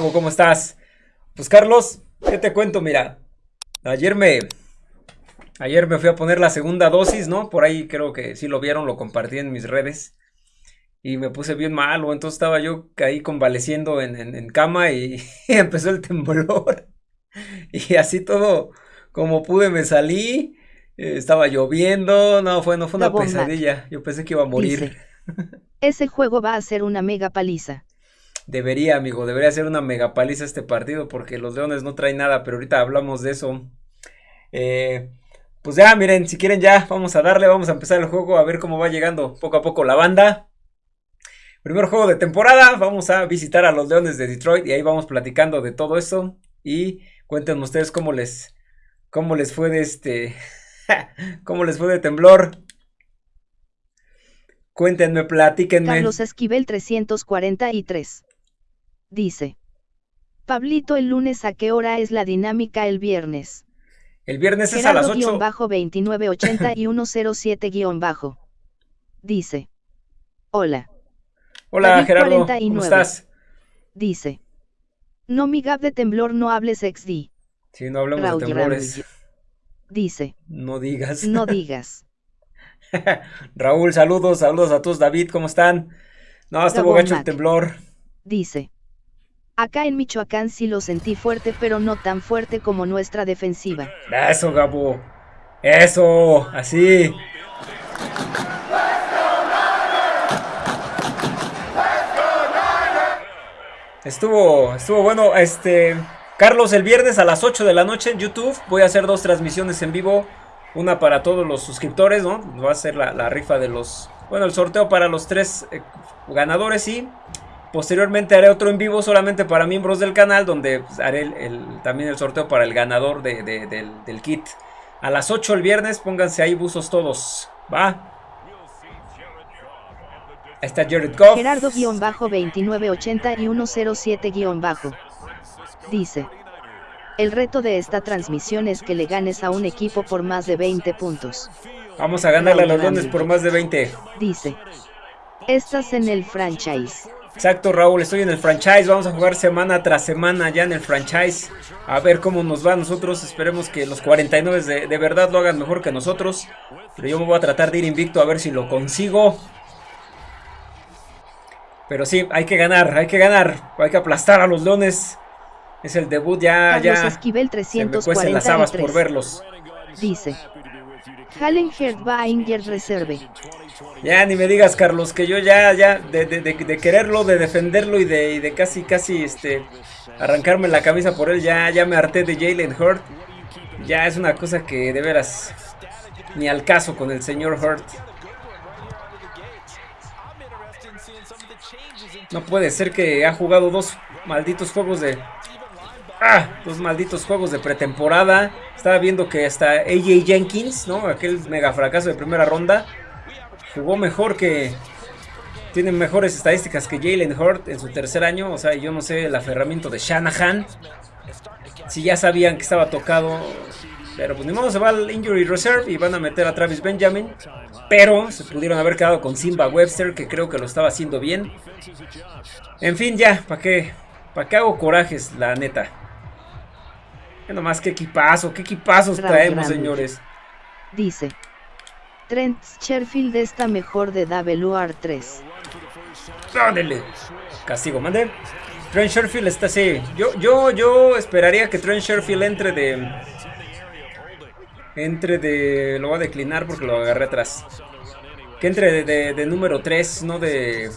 Gabo, ¿cómo estás? Pues Carlos, ¿qué te cuento? Mira, ayer me... Ayer me fui a poner la segunda dosis, ¿no? Por ahí creo que sí lo vieron, lo compartí en mis redes. Y me puse bien malo, entonces estaba yo ahí convaleciendo en, cama y, empezó el temblor. Y así todo, como pude, me salí. Eh, estaba lloviendo, no, fue, no fue una pesadilla. Yo pensé que iba a morir. ese juego va a ser una mega paliza. Debería, amigo, debería ser una mega paliza este partido porque los Leones no traen nada, pero ahorita hablamos de eso. Eh, pues ya, miren, si quieren ya, vamos a darle, vamos a empezar el juego, a ver cómo va llegando poco a poco la banda. Primer juego de temporada, vamos a visitar a los Leones de Detroit y ahí vamos platicando de todo eso. Y cuéntenme ustedes cómo les, cómo les fue de este, cómo les fue de temblor. Cuéntenme, platíquenme. Carlos Esquivel 343. Dice. Pablito, el lunes a qué hora es la dinámica el viernes. El viernes es a las 8. bajo 2980 y 107 bajo. Dice. Hola. Hola Gerardo, ¿cómo estás? Dice. No mi gap de temblor no hables XD. Sí, no hablamos de temblores. Dice. No digas. No digas. Raúl, saludos, saludos a todos. David, ¿cómo están? No, estuvo gacho el temblor. Dice. Acá en Michoacán sí lo sentí fuerte, pero no tan fuerte como nuestra defensiva. Eso, Gabo. Eso, así. Estuvo, estuvo bueno, este... Carlos, el viernes a las 8 de la noche en YouTube voy a hacer dos transmisiones en vivo. Una para todos los suscriptores, ¿no? Va a ser la, rifa de los... Bueno, el sorteo para los tres eh, ganadores y Posteriormente haré otro en vivo solamente para miembros del canal donde pues, haré el, también el sorteo para el ganador del, kit. A las 8 el viernes, pónganse ahí buzos todos. ¿Va? Ahí está Jared Goff. Gerardo-2980 y 107- Dice. El reto de esta transmisión es que le ganes a un equipo por más de 20 puntos. Vamos a ganarle a los Leones por más de 20. Dice. Estás en el franchise. Exacto, Raúl, estoy en el franchise. Vamos a jugar semana tras semana ya en el franchise. A ver cómo nos va a nosotros. Esperemos que los 49 de, de verdad lo hagan mejor que nosotros. Pero yo me voy a tratar de ir invicto a ver si lo consigo. Pero sí, hay que ganar, hay que ganar. Hay que aplastar a los leones. Es el debut ya, ya. Esquivel 343. Se me las habas por verlos. Dice. Hallenherd Inger Reserve. Ya ni me digas, Carlos, que yo ya, ya, de, quererlo, de defenderlo y de, casi, casi, este, arrancarme la camisa por él, ya, ya me harté de Jalen Hurt. Ya es una cosa que de veras ni al caso con el señor Hurt. No puede ser que ha jugado dos malditos juegos de... Ah, dos malditos juegos de pretemporada. Estaba viendo que hasta AJ Jenkins, ¿no? Aquel mega fracaso de primera ronda jugó mejor que... Tiene mejores estadísticas que Jalen Hurt en su tercer año. O sea, yo no sé el aferramiento de Shanahan. Si ya sabían que estaba tocado. Pero pues ni modo, se va al Injury Reserve y van a meter a Travis Benjamin. Pero se pudieron haber quedado con Simba Webster, que creo que lo estaba haciendo bien. En fin, ya, ¿para qué? ¿Para qué hago corajes, la neta? Nomás, qué equipazo, qué equipazos traemos, señores. Dice, Trent Sherfield está mejor de WR3. Dale. Castigo, mande. Trent Sherfield está así. Yo, yo, yo esperaría que Trent Sherfield entre de... Entre de... Lo voy a declinar porque lo agarré atrás. Que entre de, de número 3, no de...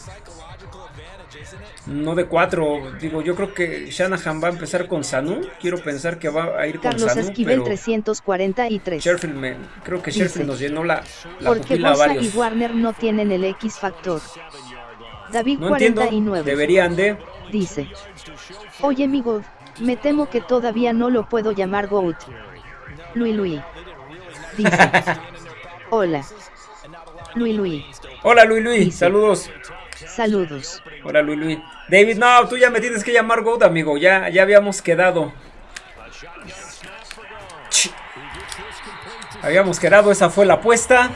No de cuatro, digo, yo creo que Shanahan va a empezar con Sanu. Quiero pensar que va a ir con Carlos Sanu. Esquivel 343. Sheffield creo que Sheffield nos llenó la, la Porque Bosa y Warner no tienen el X factor. David no 49. deberían de. Dice. Oye mi God, me temo que todavía no lo puedo llamar Goat. Louis Louis. Dice. Hola. Louis Louis. Hola Louis Louis, saludos. Saludos. Hola Louis Louis. David, no, tú ya me tienes que llamar Goat, amigo. Ya, ya habíamos quedado. Habíamos quedado, esa fue la apuesta.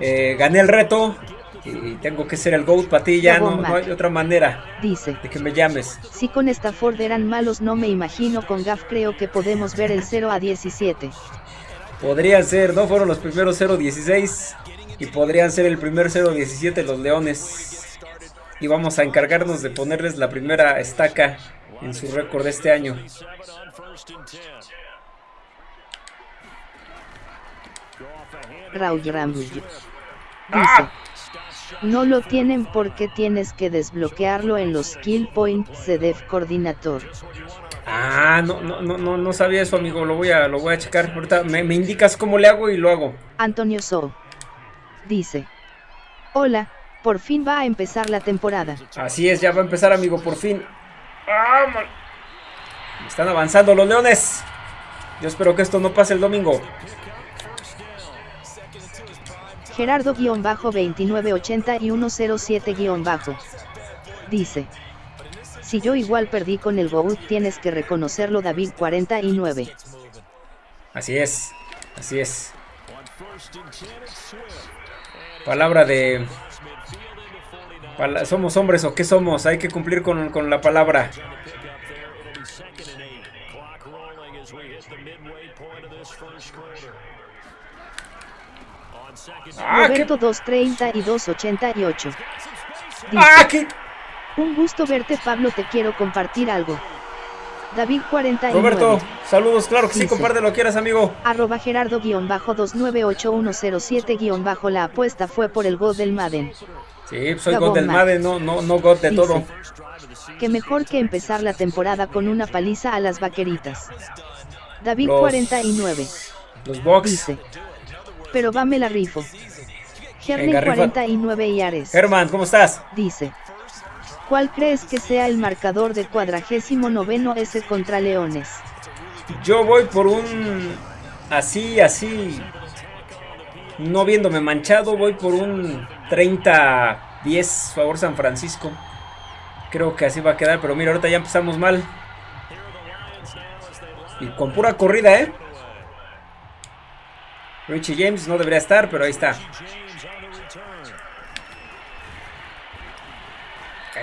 Eh, gané el reto. Y tengo que ser el GOAT para ti, ya no, no, hay otra manera dice, de que me llames. Si con Stafford eran malos, no me imagino con Gaff. Creo que podemos ver el 0 a 17. Podría ser, ¿no? Fueron los primeros 0-16 y podrían ser el primer 0-17 los Leones. Y vamos a encargarnos de ponerles la primera estaca en su récord de este año. Raúl Dice, ¡Ah! no lo tienen porque tienes que desbloquearlo en los Skill Points de Dev Coordinator. Ah, no, no, no, no sabía eso, amigo. Lo voy a, lo voy a checar. Ahorita me, me indicas cómo le hago y lo hago. Antonio So dice: Hola, por fin va a empezar la temporada. Así es, ya va a empezar, amigo, por fin. ¡Ah, Están avanzando los leones. Yo espero que esto no pase el domingo. Gerardo-2980 y 107- dice. Si yo igual perdí con el GOAT tienes que reconocerlo David 49. Así es, así es. Palabra de... ¿Somos hombres o qué somos? Hay que cumplir con, con la palabra. Ah, Roberto 230 y 288. ah, ¿qué? Un gusto verte Pablo, te quiero compartir algo. David 49. Roberto, saludos, claro que sí, comparte lo quieras, amigo. Arroba Gerardo-298107- la apuesta fue por el God del Madden. Sí, soy God del Madden, no, no, no God de todo. Que mejor que empezar la temporada con una paliza a las vaqueritas. David 49. Los box. Dice. Pero va me la rifo. Gerning 49 y Ares. Herman, ¿cómo estás? Dice. ¿Cuál crees que sea el marcador de cuadragésimo noveno S contra Leones? Yo voy por un... Así, así... No viéndome manchado, voy por un 30-10 favor San Francisco. Creo que así va a quedar, pero mira, ahorita ya empezamos mal. Y con pura corrida, ¿eh? Richie James no debería estar, pero ahí está.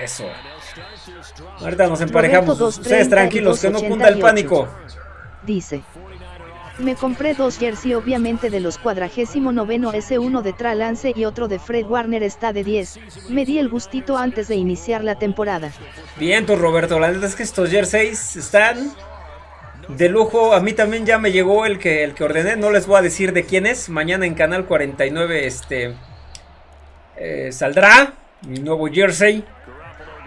Eso. Ahorita nos emparejamos. Ustedes tranquilos, que no punta el pánico. Dice. Me compré dos jersey obviamente de los cuadragésimo noveno S1 de Tralance y otro de Fred Warner está de 10. Me di el gustito antes de iniciar la temporada. Bien, tú Roberto, la verdad es que estos jerseys están de lujo. A mí también ya me llegó el que, el que ordené, no les voy a decir de quién es. Mañana en Canal 49 este, eh, saldrá mi nuevo jersey.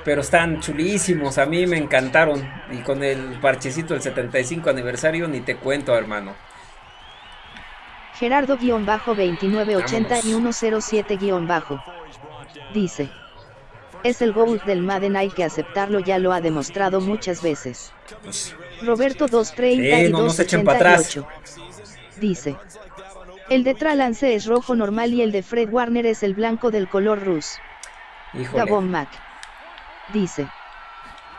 Pero están chulísimos, a mí me encantaron. Y con el parchecito del 75 aniversario ni te cuento, hermano. Gerardo-2980 y 107- dice. Es el GOAT del Madden, hay que aceptarlo, ya lo ha demostrado muchas veces. Roberto 230 y 288 dice. El de Tralance es rojo normal y el de Fred Warner es el blanco del color rus. Gabón Mac dice.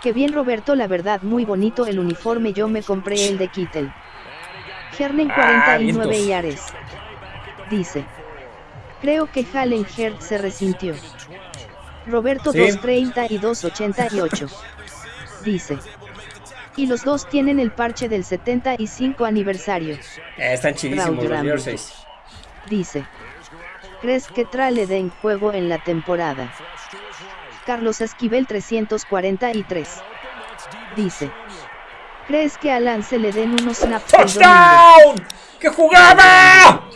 Que bien Roberto, la verdad muy bonito el uniforme, yo me compré el de Kittel. Gernen 49 ah, y Ares. Dice. Creo que Halen Hert se resintió. Roberto 230 y 288. Dice. Y los dos tienen el parche del 75 aniversario. Eh, están chidísimos los Dice. ¿Crees que Tra le den juego en la temporada? Carlos Esquivel 343. Dice. ¿Crees que a Lance le den unos snaps ¡Touchdown! ¡Que jugaba!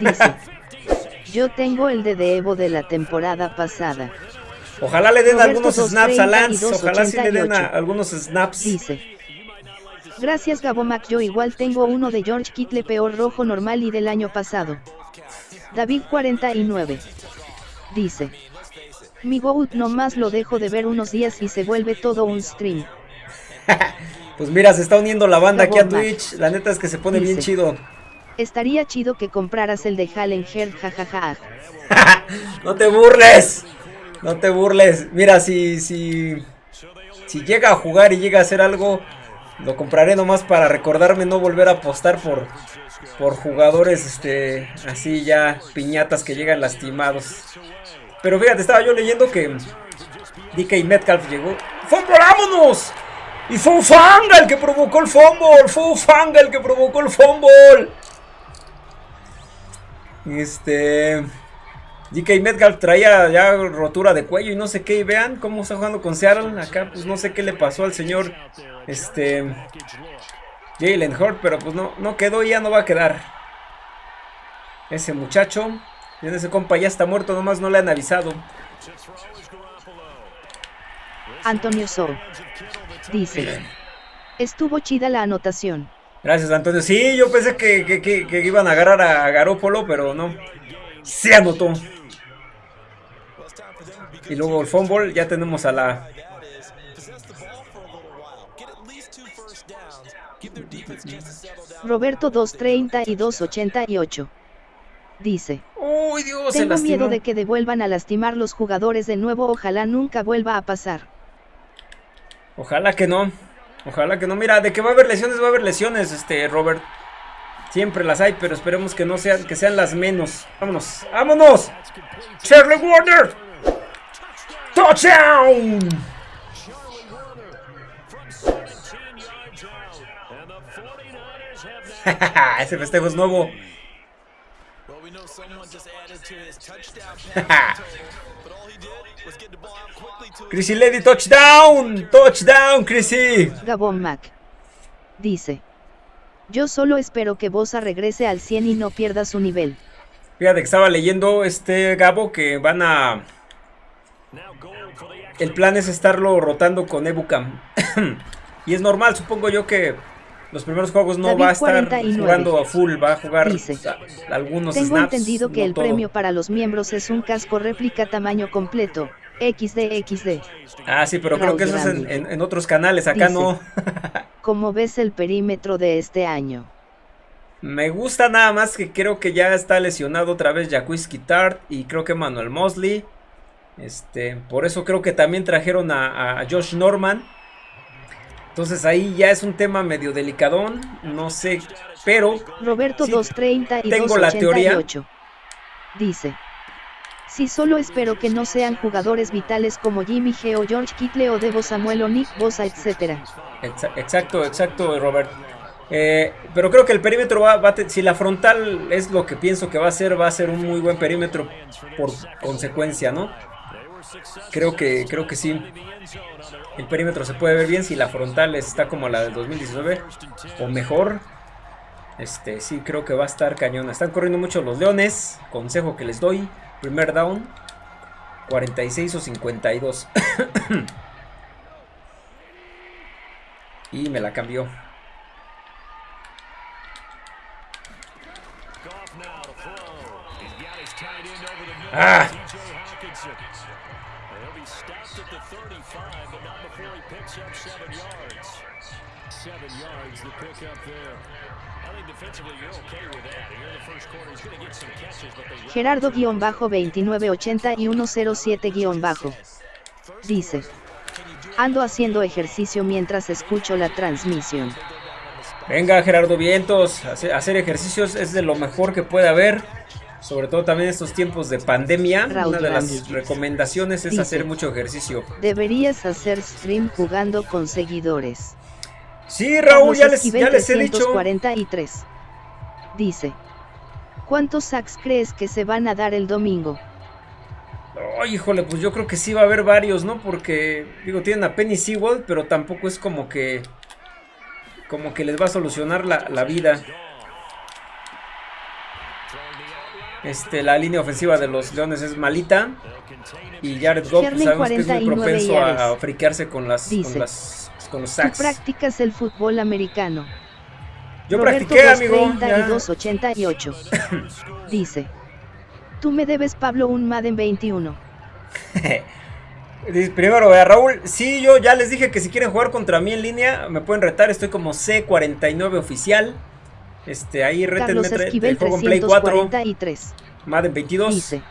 Dice. Yo tengo el de Evo de la temporada pasada. Ojalá le den algunos snaps a Lance. Ojalá sí le den algunos snaps. Dice. Gracias Gabomac, yo igual tengo uno de George Kittle peor rojo normal y del año pasado. David 49. Dice. Mi GOAT nomás lo dejo de ver unos días y se vuelve todo un stream. pues mira, se está uniendo la banda aquí a Twitch. La neta es que se pone bien chido. Estaría chido que compraras el de Hallen Heard, jajaja. no te burles. No te burles. Mira, si, si, si llega a jugar y llega a hacer algo, lo compraré nomás para recordarme no volver a apostar por, por jugadores este, así ya piñatas que llegan lastimados. Pero fíjate, estaba yo leyendo que DK Metcalf llegó. ¡Fumble! Y fue Fanga el que provocó el fumble. Fue Fanga el que provocó el fumble. Este... DK Metcalf traía ya rotura de cuello y no sé qué. Y vean cómo está jugando con Seattle. Acá pues no sé qué le pasó al señor este Jalen Hurt. Pero pues no, no quedó y ya no va a quedar. Ese muchacho. Ese compa ya está muerto. Nomás no le han avisado. Antonio So. Dice. Estuvo chida la anotación. Gracias Antonio. Sí, yo pensé que, iban a agarrar a Garópolo, pero no. Se anotó. Y luego el fumble, ya tenemos a la... Roberto 230 y 288. Dice. Uy, Dios, Tengo miedo de que devuelvan a lastimar los jugadores de nuevo, ojalá nunca vuelva a pasar. Ojalá que no. Ojalá que no. Mira, de que va a haber lesiones, va a haber lesiones, este, Robert. Siempre las hay, pero esperemos que no sean, que sean las menos. Vámonos, vámonos. Charlie Warner. Touchdown. Ese festejo es nuevo. Chrissy Lady, touchdown, touchdown, Chrissy. Gabon Mac. Dice. Yo solo espero que Bosa regrese al 100 y no pierda su nivel. Fíjate que estaba leyendo este Gabo que van a... El plan es estarlo rotando con Ebucam. y es normal, supongo yo que los primeros juegos no va a estar jugando a full, va a jugar algunos Tengo entendido que el premio para los miembros es un casco réplica tamaño completo. XD, XD. Ah, sí, pero creo que eso es en, otros canales, acá no. ¿Cómo ves el perímetro de este año? Me gusta nada más que creo que ya está lesionado otra vez Jacquis Tart y creo que Manuel Mosley. Este, por eso creo que también trajeron a, Josh Norman. Entonces ahí ya es un tema medio delicadón, no sé, pero Roberto 230 y tengo la teoría. Dice si solo espero que no sean jugadores vitales como Jimmy G o George Kittle o Devo Samuel o Nick Bosa, etc. Exacto, exacto, Robert. Eh, pero creo que el perímetro va, va si la frontal es lo que pienso que va a ser, va a ser un muy buen perímetro por consecuencia, ¿no? Creo que, creo que sí. El perímetro se puede ver bien si la frontal está como la del 2019 o mejor. Este, sí, creo que va a estar cañón. Están corriendo mucho los leones. Consejo que les doy. Primer down. 46 o 52. y me la cambió. Ah. Gerardo-2980 y 107- dice. Ando haciendo ejercicio mientras escucho la transmisión. Venga Gerardo Vientos, hacer ejercicios es de lo mejor que puede haber. Sobre todo también en estos tiempos de pandemia. una de las recomendaciones es hacer mucho ejercicio. Deberías hacer stream jugando con seguidores. Sí, Raúl, ya les, ya les he dicho. Dice. ¿Cuántos sacks crees que se van a dar el domingo? Ay, híjole, pues yo creo que sí va a haber varios, ¿no? Porque, digo, tienen a Penny Sewell, pero tampoco es como que... Como que les va a solucionar la, la vida. Este, la línea ofensiva de los Leones es malita. Y Jared Goff pues, sabemos que es muy propenso a, friquearse con las, con las con los sacks. Tú practicas el fútbol americano. Yo practiqué, amigo. Dice. Tú me debes, Pablo, un Madden 21. Primero, a Raúl, sí, yo ya les dije que si quieren jugar contra mí en línea, me pueden retar, estoy como C49 oficial. Este, ahí retenme el juego en Play 4. Madden 22. Dice.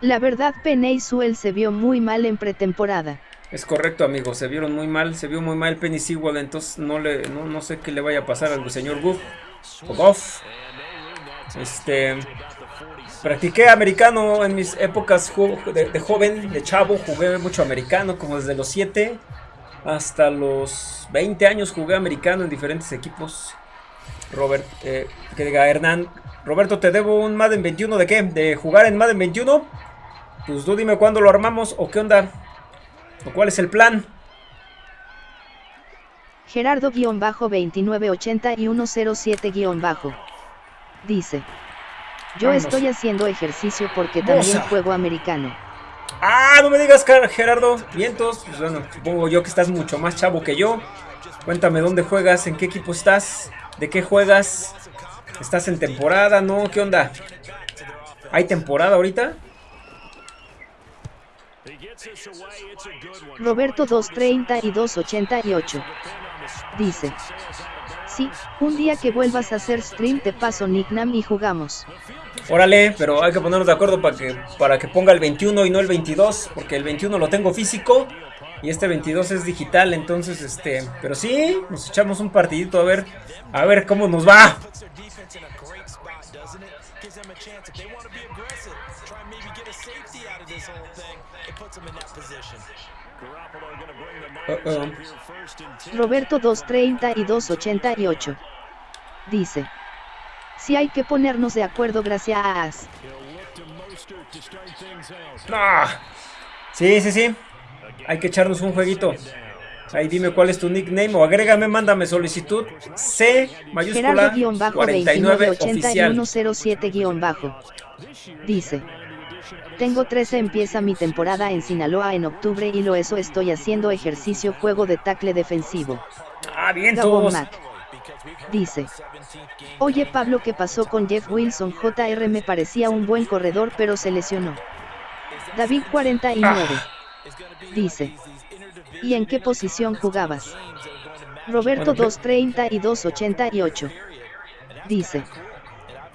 La verdad, Penny Suel se vio muy mal en pretemporada. Es correcto, amigo, se vieron muy mal, se vio muy mal Penny Sewell, entonces no le no, sé qué le vaya a pasar al señor Goof o Goff. Este Practiqué americano en mis épocas de, joven, de chavo, jugué mucho americano, como desde los 7 hasta los 20 años jugué americano en diferentes equipos. Robert, eh, que diga Hernán, Roberto, te debo un Madden 21 de qué? ¿De jugar en Madden 21? Pues tú dime cuándo lo armamos o qué onda. ¿O cuál es el plan? Gerardo-2980 y 107- dice. Yo estoy haciendo ejercicio porque también juego americano. Ah, no me digas, Gerardo. Vientos. Pues bueno, supongo yo que estás mucho más chavo que yo. Cuéntame dónde juegas, en qué equipo estás, de qué juegas. ¿Estás en temporada? ¿No? ¿Qué onda? ¿Hay temporada ahorita? Roberto 230 y 288. Dice. Sí, un día que vuelvas a hacer stream te paso nickname y jugamos. Órale, pero hay que ponernos de acuerdo para que, para que ponga el 21 y no el 22, porque el 21 lo tengo físico y este 22 es digital, entonces este, pero sí, nos echamos un partidito a ver, a ver cómo nos va. Roberto 230 y 288 dice si hay que ponernos de acuerdo gracias. Ah, sí, sí, sí. Hay que echarnos un jueguito. Ahí dime cuál es tu nickname o agrégame, mándame solicitud C mayúscula 49 oficial. bajo Dice. Tengo 13 empieza mi temporada en Sinaloa en octubre y lo eso estoy haciendo ejercicio juego de tackle defensivo. Ah, bien todos. Dice. Oye Pablo, ¿qué pasó con Jeff Wilson? JR me parecía un buen corredor pero se lesionó. David 49. Dice. ¿Y en qué posición jugabas? Roberto 230 y 288. Dice.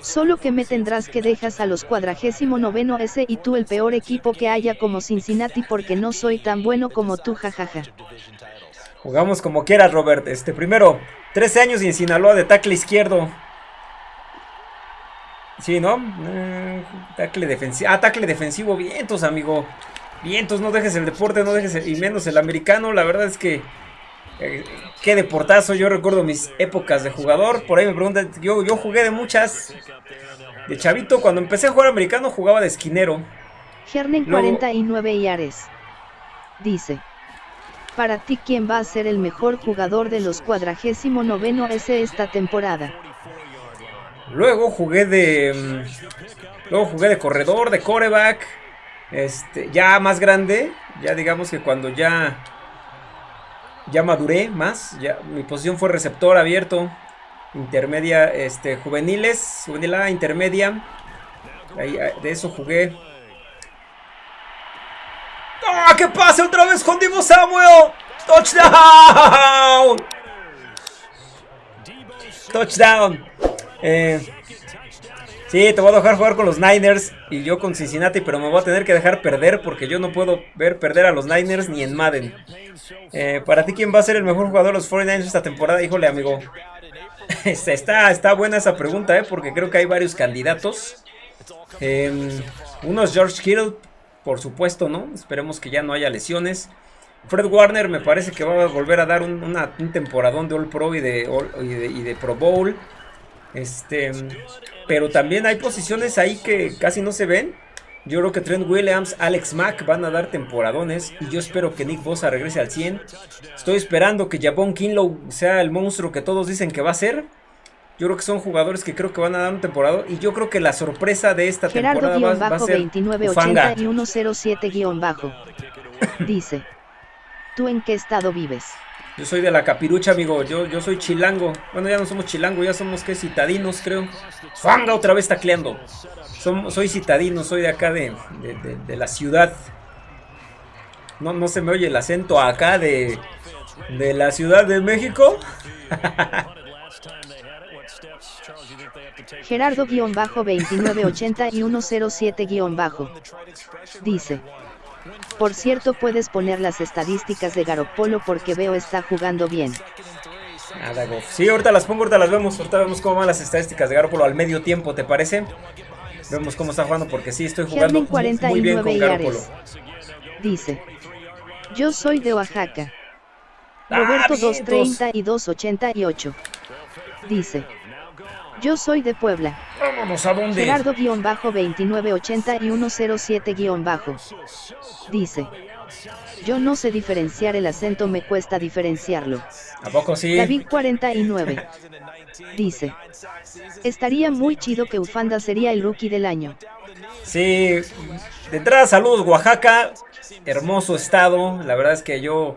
Solo que me tendrás que dejas a los cuadragésimo noveno S y tú el peor equipo que haya como Cincinnati porque no soy tan bueno como tú jajaja. Jugamos como quieras Robert. Este primero, 13 años y en Sinaloa de tackle izquierdo. Sí, ¿no? Eh, tackle defensivo. Ah, tackle defensivo. Vientos, amigo. Vientos, no dejes el deporte, no dejes y menos el americano. La verdad es que eh, qué deportazo. Yo recuerdo mis épocas de jugador. Por ahí me preguntan, yo, yo jugué de muchas. De chavito, cuando empecé a jugar americano jugaba de esquinero. Gernen 49 y Ares. Dice. Para ti, ¿quién va a ser el mejor jugador de los cuadragésimo noveno S esta temporada? Luego jugué de. Mm, luego jugué de corredor, de coreback. Este, ya más grande. Ya digamos que cuando ya. Ya maduré más. Ya, mi posición fue receptor abierto. Intermedia, este, juveniles. Juvenil A, intermedia. Ahí, de eso jugué. ¡Ah! ¡Que pase otra vez con Divo Samuel! ¡Touchdown! ¡Touchdown! Eh, sí, te voy a dejar jugar con los Niners y yo con Cincinnati, pero me voy a tener que dejar perder porque yo no puedo ver perder a los Niners ni en Madden. Eh, para ti, ¿quién va a ser el mejor jugador de los 49ers esta temporada? Híjole, amigo. está, está buena esa pregunta, ¿eh? porque creo que hay varios candidatos. Eh, uno es George Kittle, por supuesto, ¿no? Esperemos que ya no haya lesiones. Fred Warner me parece que va a volver a dar un, temporadón de All Pro y de Pro Bowl. Este, pero también hay posiciones ahí que casi no se ven. Yo creo que Trent Williams, Alex Mack van a dar temporadones. Y yo espero que Nick Bosa regrese al 100. Estoy esperando que Jabón Kinlow sea el monstruo que todos dicen que va a ser. Yo creo que son jugadores que creo que van a dar un temporada. Y yo creo que la sorpresa de esta temporada va, va, a ser 2980 y 107-bajo. Dice. ¿Tú en qué estado vives? Yo soy de la capirucha, amigo. Yo, yo soy chilango. Bueno, ya no somos chilango, ya somos que citadinos, creo. Fanga otra vez tacleando. soy citadino, soy de acá de, de, la ciudad. No, no se me oye el acento acá de, de la Ciudad de México. Gerardo-2980 y 107- dice. Por cierto puedes poner las estadísticas de Garopolo porque veo está jugando bien. Nada, Sí, ahorita las pongo, ahorita las vemos. Ahorita vemos cómo van las estadísticas de Garopolo al medio tiempo, ¿te parece? Vemos cómo está jugando porque sí, estoy jugando muy, bien con Garoppolo. Dice, yo soy de Oaxaca. Ah, Roberto 230 y 288. Dice, yo soy de Puebla. Vámonos a dónde. Gerardo-2980 y 107- Dice, yo no sé diferenciar el acento, me cuesta diferenciarlo. ¿A poco sí? David 49. Dice, estaría muy chido que Ufanda sería el rookie del año. Sí, de entrada saludos Oaxaca, hermoso estado, la verdad es que yo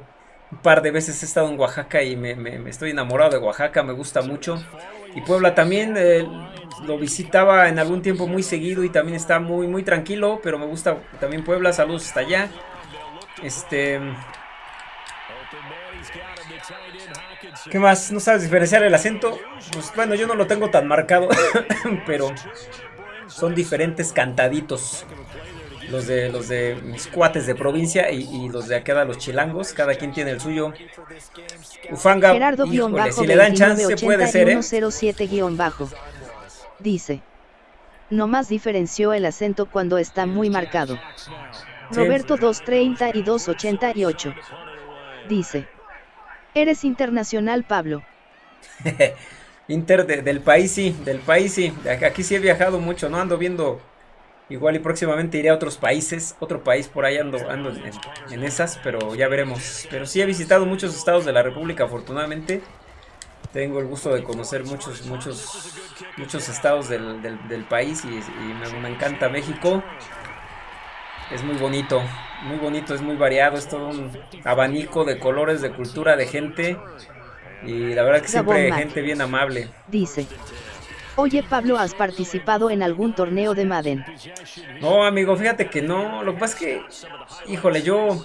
un par de veces he estado en Oaxaca y me, estoy enamorado de Oaxaca, me gusta mucho. Y Puebla también eh, lo visitaba en algún tiempo muy seguido y también está muy muy tranquilo, pero me gusta también Puebla, saludos hasta allá. Este ¿Qué más? ¿No sabes diferenciar el acento? Pues bueno, yo no lo tengo tan marcado, pero son diferentes cantaditos. Los de los de mis cuates de provincia y, los de acá los chilangos, cada quien tiene el suyo. Ufanga, Gerardo híjole, si le dan chance puede ser, ¿eh? 107 bajo. Dice. más diferenció el acento cuando está muy marcado. Roberto 230 y 288. Dice. Eres internacional, Pablo. Inter del país sí, del país sí. Aquí sí he viajado mucho, no ando viendo. Igual y próximamente iré a otros países, otro país por ahí ando, ando en, esas, pero ya veremos. Pero sí he visitado muchos estados de la República, afortunadamente. Tengo el gusto de conocer muchos, muchos, muchos estados del, país y, me encanta México. Es muy bonito, muy bonito, es muy variado, es todo un abanico de colores, de cultura, de gente. Y la verdad que siempre hay gente bien amable. Dice. Oye Pablo, ¿has participado en algún torneo de Madden? No, amigo, fíjate que no. Lo que pasa es que, híjole, yo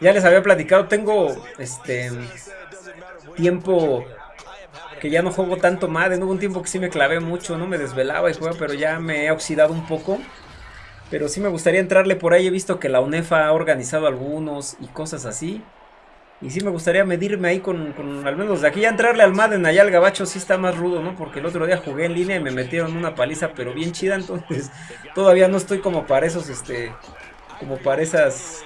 ya les había platicado, tengo este tiempo que ya no juego tanto Madden. Hubo un tiempo que sí me clavé mucho, no me desvelaba y juego, pero ya me he oxidado un poco. Pero sí me gustaría entrarle por ahí. He visto que la UNEFA ha organizado algunos y cosas así. Y sí me gustaría medirme ahí con, al menos de aquí. Ya entrarle al Madden allá al Gabacho sí está más rudo, ¿no? Porque el otro día jugué en línea y me metieron una paliza, pero bien chida. Entonces todavía no estoy como para esos, este... Como para esas...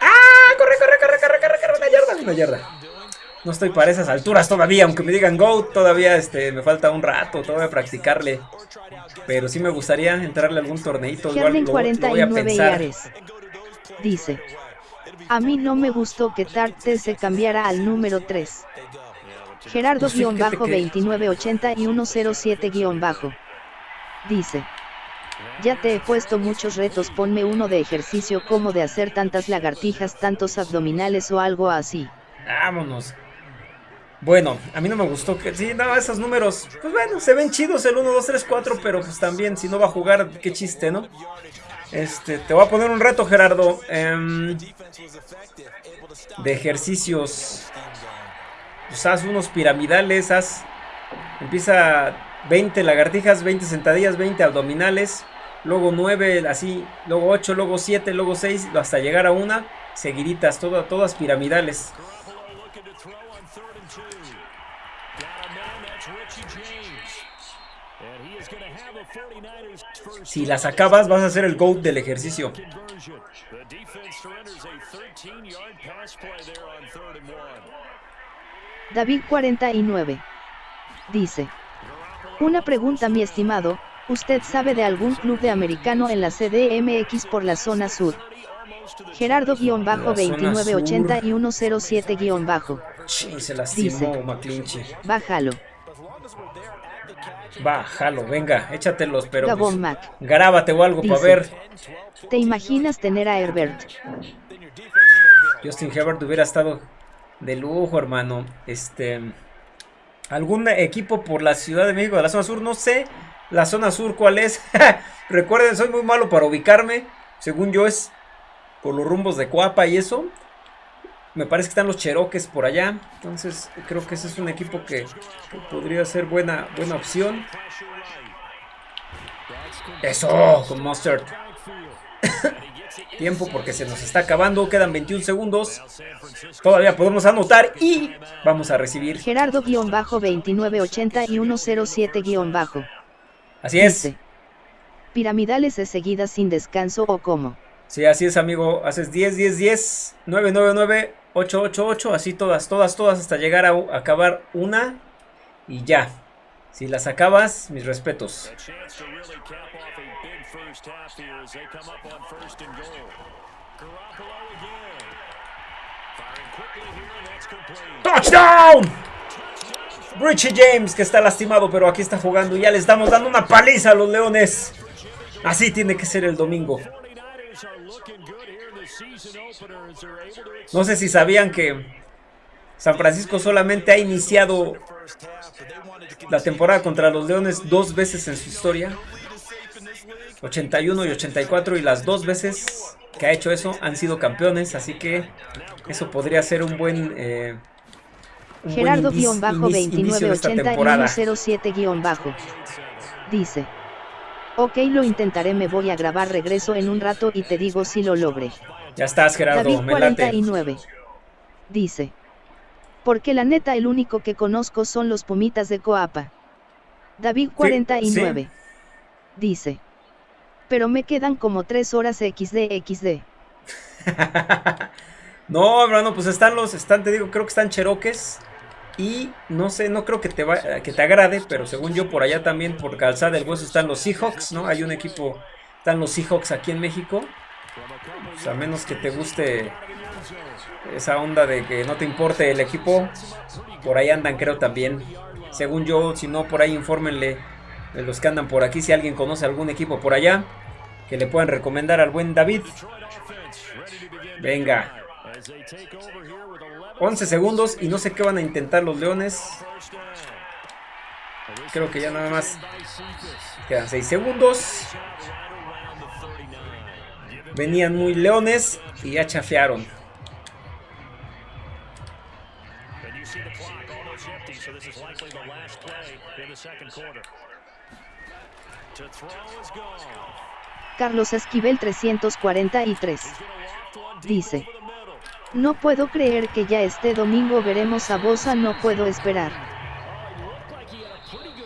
¡Ah! ¡Corre, corre, corre, corre, corre, corre! Una yarda, una yarda. No estoy para esas alturas todavía, aunque me digan go, todavía este, me falta un rato, todavía practicarle. Pero sí me gustaría entrarle a algún torneito. Igual lo, 49 voy a pensar. Dice, a mí no me gustó que Tarte se cambiara al número 3. Gerardo-2980 y 107- Dice. Ya te he puesto muchos retos, ponme uno de ejercicio como de hacer tantas lagartijas, tantos abdominales o algo así. Vámonos. Bueno, a mí no me gustó que... Sí, no, esos números, pues bueno, se ven chidos el 1, 2, 3, 4, pero pues también si no va a jugar, qué chiste, ¿no? Este, te voy a poner un reto, Gerardo. Em, de ejercicios. Pues haz unos piramidales, haz... Empieza 20 lagartijas, 20 sentadillas, 20 abdominales. Luego 9, así, luego 8, luego 7, luego 6, hasta llegar a una. Seguiditas, todas piramidales. Si las acabas, vas a hacer el GOAT del ejercicio. David 49. Dice. Una pregunta mi estimado, ¿usted sabe de algún club de americano en la CDMX por la zona sur? Gerardo-2980 y 107- se lastimó Bájalo. Bájalo, venga, échatelos, pero pues, grábate o algo para ver. ¿Te imaginas tener a Herbert? Justin Herbert hubiera estado de lujo, hermano. Este, algún equipo por la Ciudad de México, de la zona sur, no sé. La zona sur, ¿cuál es? Recuerden, soy muy malo para ubicarme. Según yo es por los rumbos de Cuapa y eso. Me parece que están los Cheroques por allá. Entonces creo que ese es un equipo que, podría ser buena, buena opción. Eso, con Mustard. Tiempo porque se nos está acabando. Quedan 21 segundos. Todavía podemos anotar y vamos a recibir. Gerardo-2980 y 107- Así es. piramidales es seguidas sin descanso o cómo. Sí, así es, amigo. Haces 10, 10, 10, 9, 9, 9, 8, 8, 8, así todas, todas, todas, hasta llegar a, acabar una y ya. Si las acabas, mis respetos. ¡Touchdown! Richie James, que está lastimado, pero aquí está jugando. Ya le estamos dando una paliza a los Leones. Así tiene que ser el domingo. No sé si sabían que San Francisco solamente ha iniciado la temporada contra los Leones dos veces en su historia. 81 y 84 y las dos veces que ha hecho eso han sido campeones, así que eso podría ser un buen... Eh, Gerardo-298107- dice. Ok, lo intentaré, me voy a grabar, regreso en un rato y te digo si lo logré. Ya estás, Gerardo, David 49 dice. Porque la neta el único que conozco son los Pumitas de Coapa. David 49 dice. Pero me quedan como 3 horas XD XD. no, hermano, pues están los, están, te digo, creo que están cheroques. Y no sé, no creo que te, va, que te agrade, pero según yo por allá también, por Calzada del Hueso, están los Seahawks, ¿no? Hay un equipo, están los Seahawks aquí en México. Pues a menos que te guste esa onda de que no te importe el equipo, por ahí andan creo también. Según yo, si no, por ahí infórmenle de los que andan por aquí, si alguien conoce algún equipo por allá, que le puedan recomendar al buen David. Venga. 11 segundos y no sé qué van a intentar los leones. Creo que ya nada más quedan 6 segundos. Venían muy leones y ya chafearon. Carlos Esquivel 343 dice no puedo creer que ya este domingo veremos a Bosa, no puedo esperar.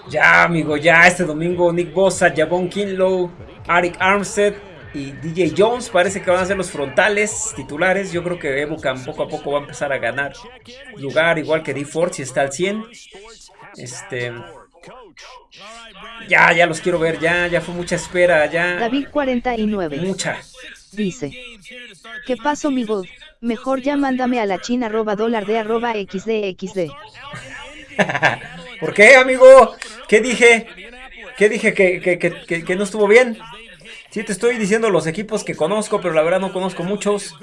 Ya, amigo, ya este domingo Nick Bosa, Javon Kinlow, Arik Armstead y DJ Jones parece que van a ser los frontales titulares. Yo creo que Ebucam poco a poco va a empezar a ganar lugar, igual que D Ford si está al 100. Este. Ya, ya los quiero ver, ya, ya fue mucha espera, ya. David 49. Mucha. Dice. ¿Qué pasó, mi God? Mejor ya mándame a la china arroba dólar de arroba xdxd. ¿Por qué, amigo? ¿Qué dije? ¿Qué dije que, que, que, que, no estuvo bien? Sí, te estoy diciendo los equipos que conozco, pero la verdad no conozco muchos.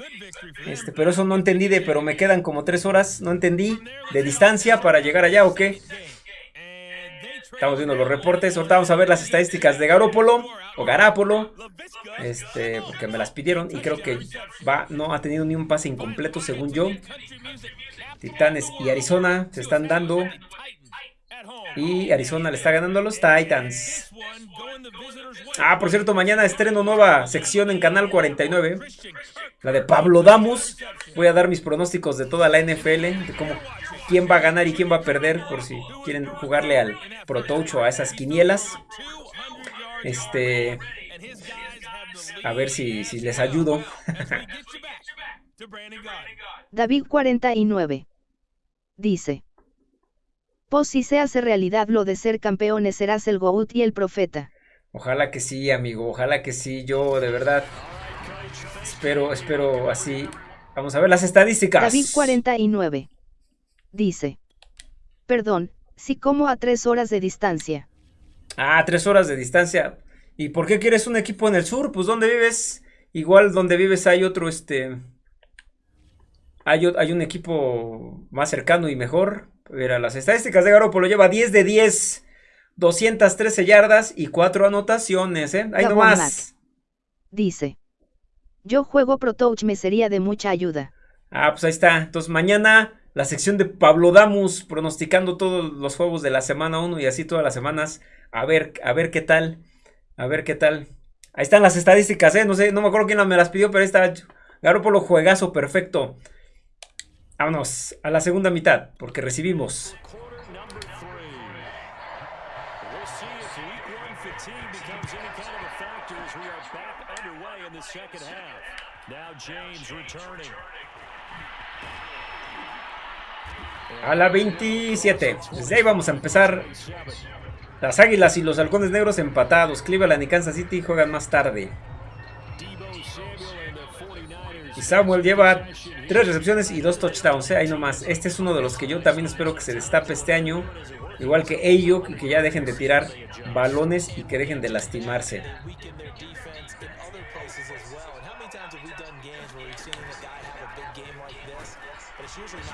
Este, pero eso no entendí de, pero me quedan como tres horas, no entendí, de distancia para llegar allá o qué. Estamos viendo los reportes, ahorita vamos a ver las estadísticas de Garópolo o Garápolo. Este, porque me las pidieron y creo que va, no ha tenido ni un pase incompleto según yo. Titanes y Arizona se están dando. Y Arizona le está ganando a los Titans. Ah, por cierto, mañana estreno nueva sección en Canal 49. La de Pablo Damus. Voy a dar mis pronósticos de toda la NFL. De cómo, quién va a ganar y quién va a perder. Por si quieren jugarle al Pro o a esas quinielas. Este... A ver si, si les ayudo. David 49. Dice. Pues si se hace realidad lo de ser campeones serás el GOAT y el profeta. Ojalá que sí, amigo, ojalá que sí, yo de verdad espero, espero así. Vamos a ver las estadísticas. David 49. Dice. Perdón, si como a tres horas de distancia. Ah, tres horas de distancia. ¿Y por qué quieres un equipo en el sur? Pues donde vives, igual donde vives hay otro, este... Hay, hay un equipo más cercano y mejor. Mira, las estadísticas de Garoppolo lleva 10 de 10, 213 yardas y 4 anotaciones, ¿eh? Ahí nomás. Dice. Yo juego Pro Touch, me sería de mucha ayuda. Ah, pues ahí está. Entonces mañana la sección de Pablo Damus pronosticando todos los juegos de la semana 1 y así todas las semanas. A ver, a ver qué tal. A ver qué tal. Ahí están las estadísticas, ¿eh? No sé, no me acuerdo quién me las pidió, pero ahí está. Garoppolo juegazo perfecto. Vámonos a la segunda mitad, porque recibimos. A la 27. Desde ahí vamos a empezar. Las Águilas y los Halcones Negros empatados. Cleveland y Kansas City juegan más tarde. Y Samuel lleva tres recepciones y dos touchdowns. ¿eh? Ahí nomás. Este es uno de los que yo también espero que se destape este año. Igual que ellos, que ya dejen de tirar balones y que dejen de lastimarse.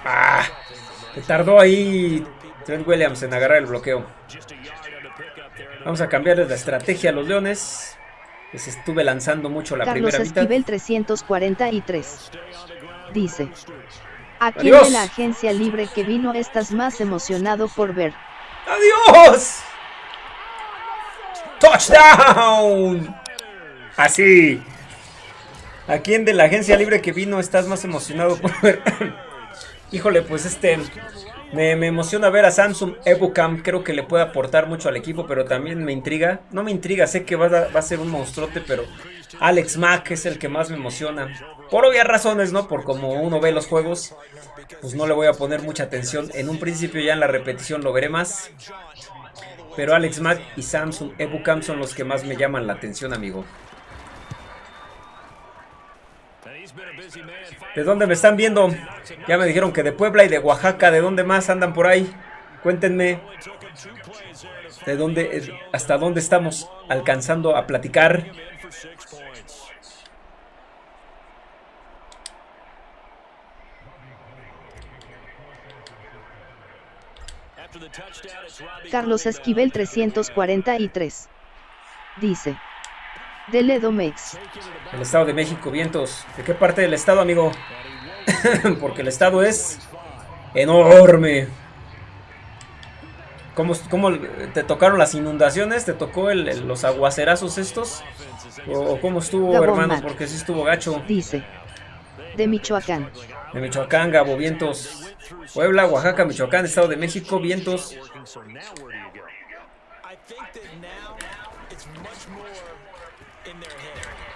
Ah, se tardó ahí Trent Williams en agarrar el bloqueo. Vamos a cambiarles la estrategia a los Leones. Les estuve lanzando mucho la Carlos primera Esquivel mitad. 343. Dice. ¿A quién Adiós. de la agencia libre que vino estás más emocionado por ver? ¡Adiós! ¡Touchdown! Así. ¿A quién de la agencia libre que vino estás más emocionado por ver? Híjole, pues este... Me, me emociona ver a Samsung Ebukam. Creo que le puede aportar mucho al equipo, pero también me intriga. No me intriga, sé que va a, va a ser un monstruote, pero Alex Mack es el que más me emociona. Por obvias razones, ¿no? Por como uno ve los juegos, pues no le voy a poner mucha atención. En un principio ya en la repetición lo veré más. Pero Alex Mack y Samsung Ebukam son los que más me llaman la atención, amigo. ¿De dónde me están viendo? Ya me dijeron que de Puebla y de Oaxaca. ¿De dónde más andan por ahí? Cuéntenme. ¿De dónde, hasta dónde estamos alcanzando a platicar? Carlos Esquivel 343. Dice. Dele Domex. El Estado de México, vientos. ¿De qué parte del estado, amigo? Porque el estado es enorme. ¿Cómo, cómo te tocaron las inundaciones? ¿Te tocó el- el- los aguacerazos estos? ¿O cómo estuvo, Gabón, hermano? Matt. Porque sí estuvo gacho. Dice. De Michoacán. De Michoacán, Gabo, vientos. Puebla, Oaxaca, Michoacán, Estado de México, vientos.